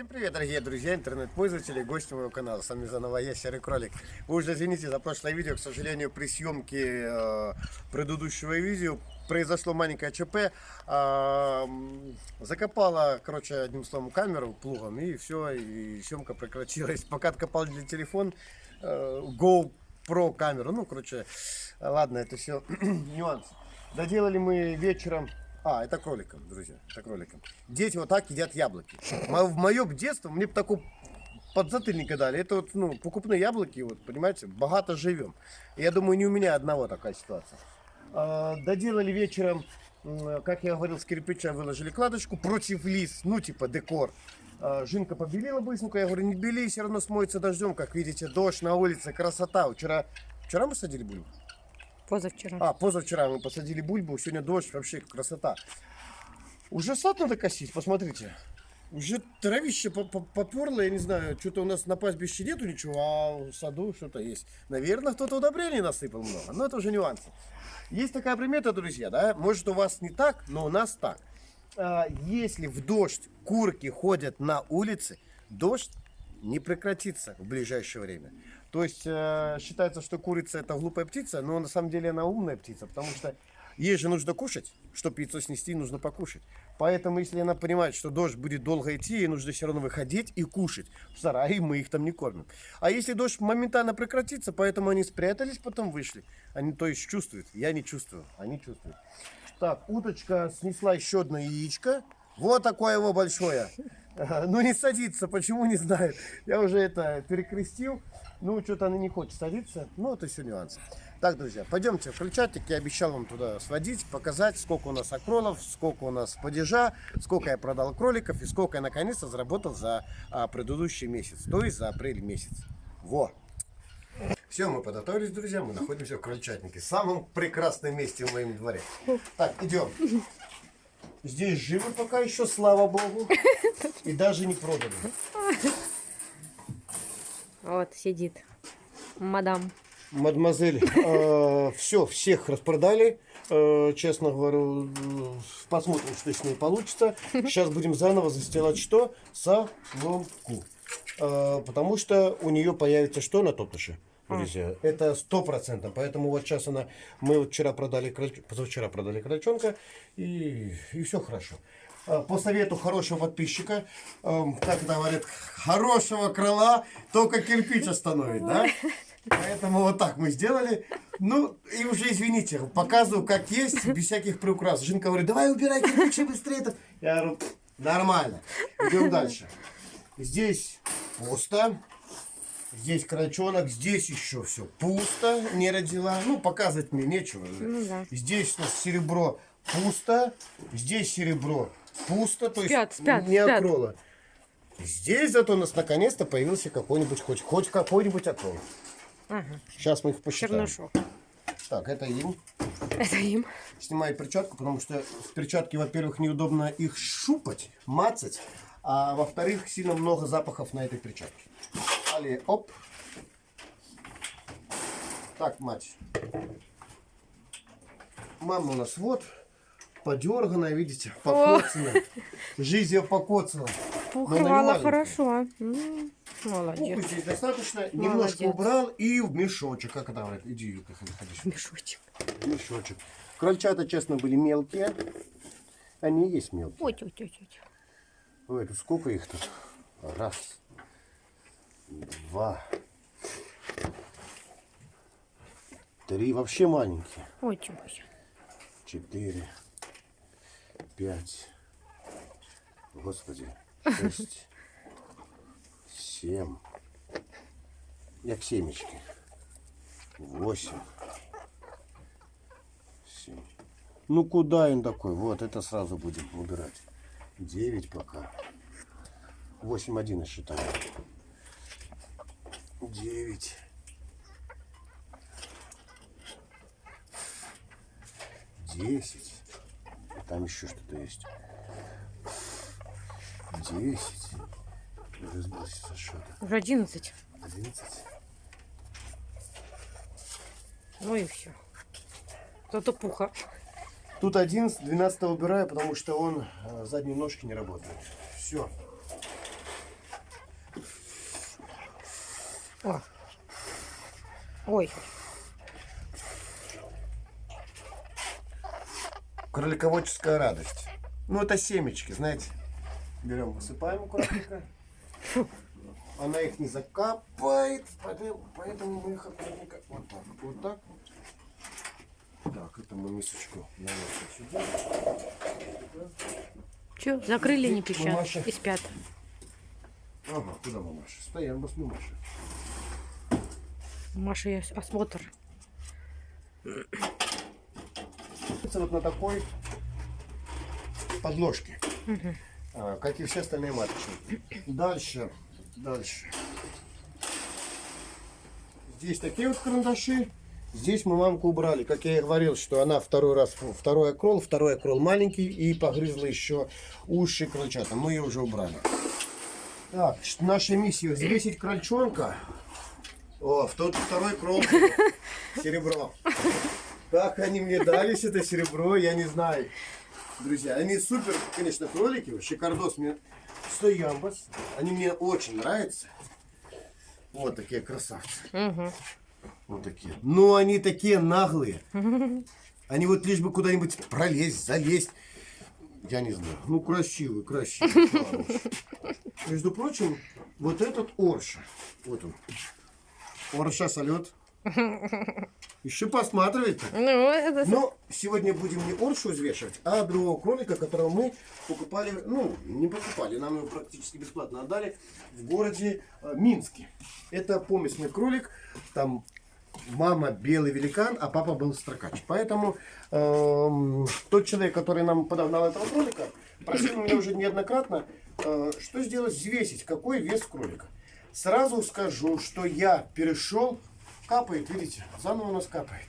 Всем привет, дорогие друзья, интернет-пользователи, гости моего канала. С вами заново я, Серый Кролик. Вы уже извините за прошлое видео, к сожалению, при съемке э, предыдущего видео произошло маленькое ЧП. Э, закопала, короче, одним словом, камеру плугом, и все, и съемка прекратилась. Пока откопал для телефон э, GoPro камеру. Ну, короче, ладно, это все нюансы. Доделали мы вечером а, это кроликом, друзья, это кроликом. Дети вот так едят яблоки. В моем детстве мне такой подзатыльника дали. Это вот, ну, покупные яблоки, вот, понимаете, богато живем. Я думаю, не у меня одного такая ситуация. А, доделали вечером, как я говорил, с кирпича выложили кладочку против лис, ну, типа декор. А, Жинка побелила быстренько, я говорю, не бели, все равно смоется дождем, как видите, дождь на улице, красота. Вчера, вчера мы садили бульбу? Позавчера. А, позавчера мы посадили бульбу, сегодня дождь, вообще красота. Уже сад надо косить, посмотрите. Уже травище поперло, я не знаю, что-то у нас на пастбище нету ничего, а в саду что-то есть. Наверное, кто-то удобрений насыпал много, но это уже нюансы. Есть такая примета, друзья, да, может у вас не так, но у нас так. А, если в дождь курки ходят на улице, дождь не прекратится в ближайшее время. То есть э, считается, что курица это глупая птица, но на самом деле она умная птица, потому что ей же нужно кушать, чтобы яйцо снести, нужно покушать. Поэтому, если она понимает, что дождь будет долго идти, ей нужно все равно выходить и кушать. В сарае мы их там не кормим. А если дождь моментально прекратится, поэтому они спрятались, потом вышли. Они, то есть, чувствуют. Я не чувствую, они чувствуют. Так, уточка снесла еще одно яичко. Вот такое его большое. Ну не садится, почему не знаю. Я уже это перекрестил. Ну, что-то она не хочет садиться. Ну, это все нюансы. Так, друзья, пойдемте в крольчатник. Я обещал вам туда сводить, показать, сколько у нас акролов, сколько у нас падежа, сколько я продал кроликов и сколько я наконец-то заработал за а, предыдущий месяц, то есть за апрель месяц. Во! Все, мы подготовились, друзья, мы находимся в крольчатнике, самом прекрасном месте в моем дворе. Так, идем. Здесь живы пока еще, слава богу. И даже не проданы. Вот сидит мадам. Мадемуазель, э, все, всех распродали. Э, честно говорю, посмотрим, что с ней получится. Сейчас будем заново застилать что? Соломку. Э, потому что у нее появится что на топыше? друзья. А. Это сто процентов. Поэтому вот сейчас она, мы вот вчера продали, позавчера продали крольчонка, и, и все хорошо. А, по совету хорошего подписчика, эм, как говорят, хорошего крыла только кирпич остановит, да? Поэтому вот так мы сделали. Ну, и уже извините, показываю, как есть, без всяких приукрас. Жинка говорит, давай убирай кирпичи быстрее. Я говорю, нормально. Идем дальше. Здесь пусто. Здесь крольчонок, здесь еще все пусто, не родила. Ну, показывать мне нечего. Ну, да. Здесь у нас серебро пусто, здесь серебро пусто, то есть спят, спят, не спят. окрола. Здесь зато у нас наконец-то появился какой-нибудь, хоть, хоть какой-нибудь окрол. Ага. Сейчас мы их посчитаем. Чернышок. Так, это им. Это им. Снимаю перчатку, потому что в перчатке, во-первых, неудобно их шупать, мацать, а во-вторых, сильно много запахов на этой перчатке. Далее, оп. Так, мать. Мама у нас вот подерганная, видите, покоцанная. Жизнь ее покоцала. Пуховала хорошо. Молодец. Здесь достаточно. Молодец. Немножко убрал и в мешочек. Как это говорят? Иди, как ходишь. Мешочек. Мешочек. Крольчата, честно, были мелкие. Они есть мелкие. Ой, ой, ой, ой. Ой, тут сколько их тут? Раз, два, три. Вообще маленькие. Ой, чего Четыре пять, господи, шесть, семь, как семечки, восемь, семь. Ну куда он такой? Вот, это сразу будем убирать. девять пока. 8-1 считаем. 9. 10. Там еще что-то есть. 10. Уже сбился со счета. Уже 11. 11. Ну и все. Зато пуха. Тут 11, 12 убираю, потому что он э, задние ножки не работает. Все. О. Ой. Кролиководческая радость. Ну, это семечки, знаете. Берем, высыпаем аккуратненько. Она их не закапает, поэтому, мы их аккуратненько вот так, вот так. Так, это мы мисочку наносим сюда. Че, закрыли, не Мамаша. пищат и спят. Ага, куда мамаша? Стоим, бас мамаша. Маши есть осмотр. Вот на такой подложке. А, как и все остальные маточки. Дальше, дальше. Здесь такие вот карандаши. Здесь мы мамку убрали. Как я и говорил, что она второй раз, второй окрол, второй окрол маленький и погрызла еще уши крольчата. Мы ее уже убрали. Так, наша миссия взвесить крольчонка. О, в тот второй крол серебро. Как они мне дались это серебро, я не знаю. Друзья, они супер, конечно, кролики, шикардос мне стоямбас. Они мне очень нравятся. Вот такие красавцы. Угу. Вот такие. Но они такие наглые. Они вот лишь бы куда-нибудь пролезть, залезть. Я не знаю. Ну, красивый, красивый. Между прочим, вот этот Орша. Вот он. Орша салют. Еще посматривайте. Ну, это... Но сегодня будем не Оршу взвешивать, а другого кролика, которого мы покупали, ну, не покупали, нам его практически бесплатно отдали в городе э, Минске. Это помесный кролик, там мама белый великан, а папа был строкач. Поэтому эм, тот человек, который нам подогнал этого кролика, просил меня уже неоднократно, э, что сделать, взвесить, какой вес кролика. Сразу скажу, что я перешел, капает, видите, заново у нас капает.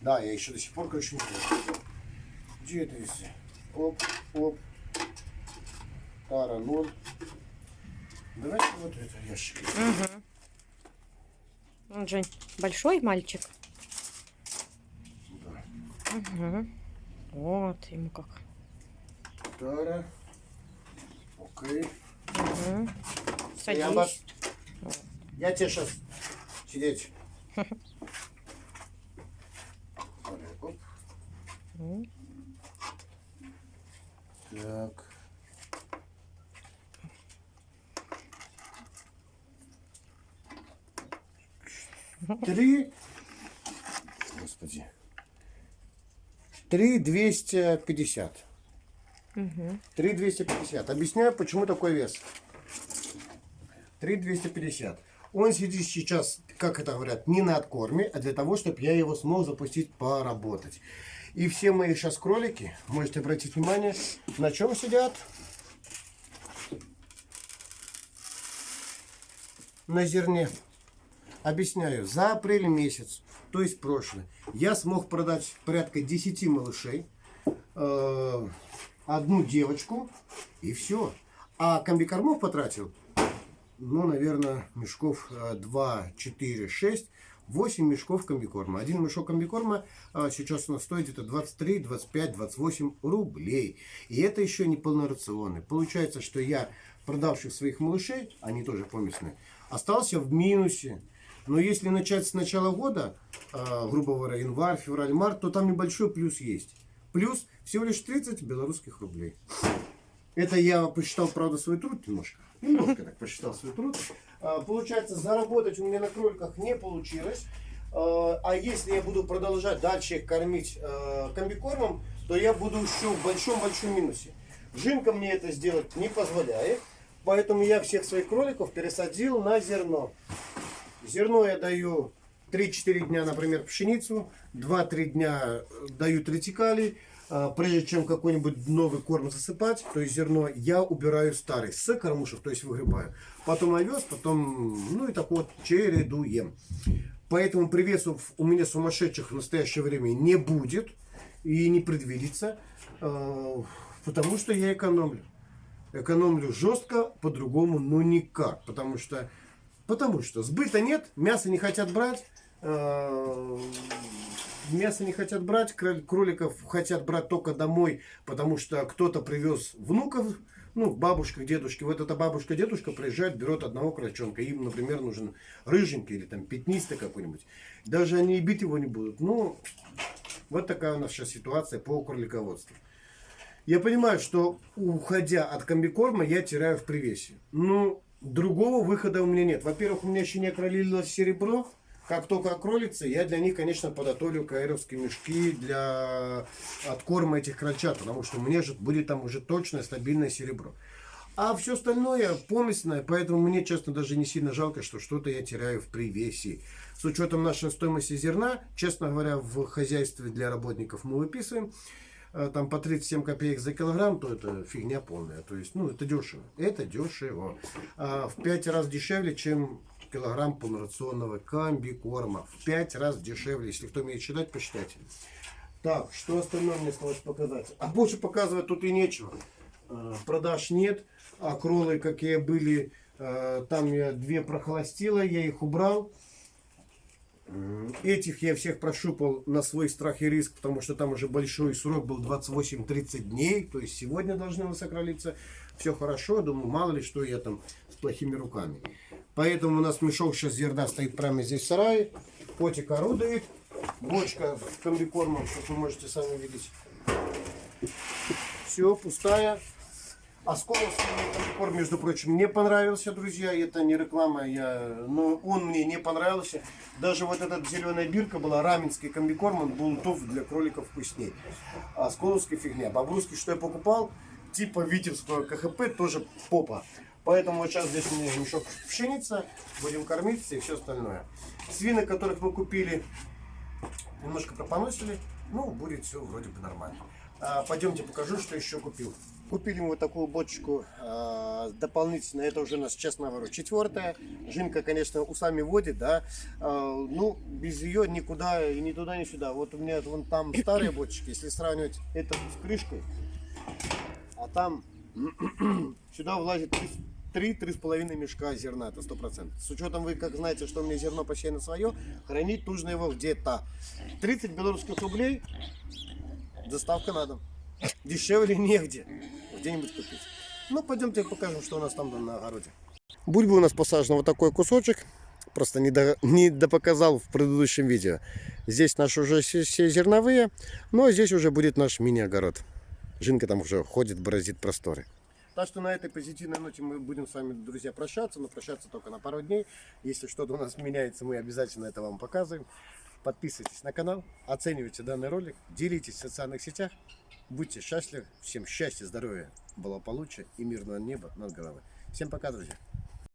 Да, я еще до сих пор, короче, не знаю. Где это весы? Оп, оп. Тара, ноль. Давайте вот это ящик. Он же большой мальчик. Да. Угу. Вот ему как. Тара. Окей. Угу. Я, вас- Садись. я тебе сейчас сидеть. Так. Три. Господи. Три двести пятьдесят. Три двести пятьдесят. Объясняю, почему такой вес. Три двести пятьдесят. Он сидит сейчас, как это говорят, не на откорме, а для того, чтобы я его смог запустить поработать. И все мои сейчас кролики, можете обратить внимание, на чем сидят? На зерне. Объясняю, за апрель месяц, то есть прошлый, я смог продать порядка 10 малышей, э, одну девочку и все. А комбикормов потратил, ну, наверное, мешков э, 2, 4, 6, 8 мешков комбикорма. Один мешок комбикорма а, сейчас у нас стоит где-то 23, 25, 28 рублей. И это еще не полнорационный. Получается, что я, продавших своих малышей, они тоже помесные, остался в минусе. Но если начать с начала года, а, грубо говоря, январь, февраль, март, то там небольшой плюс есть. Плюс всего лишь 30 белорусских рублей. Это я посчитал, правда, свой труд немножко. Немножко так посчитал свой труд. А, Получается, заработать у меня на кроликах не получилось. А а если я буду продолжать дальше их кормить э, комбикормом, то я буду еще в большом-большом минусе. Жинка мне это сделать не позволяет. Поэтому я всех своих кроликов пересадил на зерно. Зерно я даю 3-4 дня, например, пшеницу, 2-3 дня даю тритикалий. А, Прежде чем какой-нибудь новый корм засыпать, то есть зерно, я убираю старый с кормушек, то есть выгребаю. Потом овес, потом, ну и так вот, чередуем. Поэтому привесов у меня сумасшедших в настоящее время не будет и не предвидится, э, потому что я экономлю. Экономлю жестко, по-другому, ну никак. Потому что, потому что сбыта нет, мясо не хотят брать, э, мясо не хотят брать, кроликов хотят брать только домой, потому что кто-то привез внуков, ну, бабушка, дедушки. Вот эта бабушка, дедушка приезжает, берет одного крольчонка. Им, например, нужен рыженький или там пятнистый какой-нибудь. Даже они и бить его не будут. Ну, вот такая у нас сейчас ситуация по кролиководству. Я понимаю, что уходя от комбикорма, я теряю в привесе. Ну, другого выхода у меня нет. Во-первых, у меня еще не окролилось серебро. Как только окролится, я для них, конечно, подготовлю каэровские мешки для откорма этих крольчат, потому что мне же будет там уже точное стабильное серебро. А все остальное помесное, поэтому мне, честно, даже не сильно жалко, что что-то я теряю в привесе. С учетом нашей стоимости зерна, честно говоря, в хозяйстве для работников мы выписываем э, там по 37 копеек за килограмм, то это фигня полная. То есть, ну, это дешево. Это дешево. А в 5 раз дешевле, чем килограмм полнорационного комбикорма. В 5 раз дешевле. Если кто умеет считать, посчитайте. Так, что остальное мне осталось показать? А больше показывать тут и нечего. Э, Продаж нет. А кролы, какие были, э, там я две прохолостила, я их убрал. Этих я всех прощупал на свой страх и риск, потому что там уже большой срок был 28-30 дней. То есть сегодня должны высокролиться. Все хорошо. Думаю, мало ли что я там с плохими руками. Поэтому у нас мешок сейчас зерна стоит прямо здесь в сарае. Котик орудует. Бочка с комбикормом, как вы можете сами видеть. Все, пустая. Осколовский мне комбикорм, между прочим, не понравился, друзья. Это не реклама, я... но он мне не понравился. Даже вот эта зеленая бирка была, раменский комбикорм, он был тоф для кроликов вкуснее. А Осколовский фигня. Бобрусский, что я покупал, типа Витебского КХП, тоже попа. Поэтому сейчас здесь у меня мешок пшеница, будем кормиться и все остальное. Свины, которых мы купили, немножко пропоносили, ну, будет все вроде бы нормально. А, пойдемте покажу, что еще купил. Купили мы вот такую бочку а, дополнительно, это уже у нас, честно говорю, четвертая. Жинка, конечно, усами водит, да, А, ну, без ее никуда, и ни туда, ни сюда. Вот у меня вон там старые бочки, если сравнивать это с крышкой, а там сюда влазит 3-3,5 мешка зерна, это 100%. С учетом, вы как знаете, что у меня зерно на свое, хранить нужно его где-то. 30 белорусских рублей, доставка на дом. Дешевле негде. Где-нибудь купить. Ну, пойдемте покажем, что у нас там на огороде. Бульбы у нас посажена вот такой кусочек. Просто не, до, не допоказал в предыдущем видео. Здесь наши уже все, все зерновые, но здесь уже будет наш мини-огород. Жинка там уже ходит, бороздит просторы. Так что на этой позитивной ноте мы будем с вами, друзья, прощаться, но прощаться только на пару дней. Если что-то у нас меняется, мы обязательно это вам показываем. Подписывайтесь на канал, оценивайте данный ролик, делитесь в социальных сетях. Будьте счастливы, всем счастья, здоровья, благополучия и мирного неба над головой. Всем пока, друзья!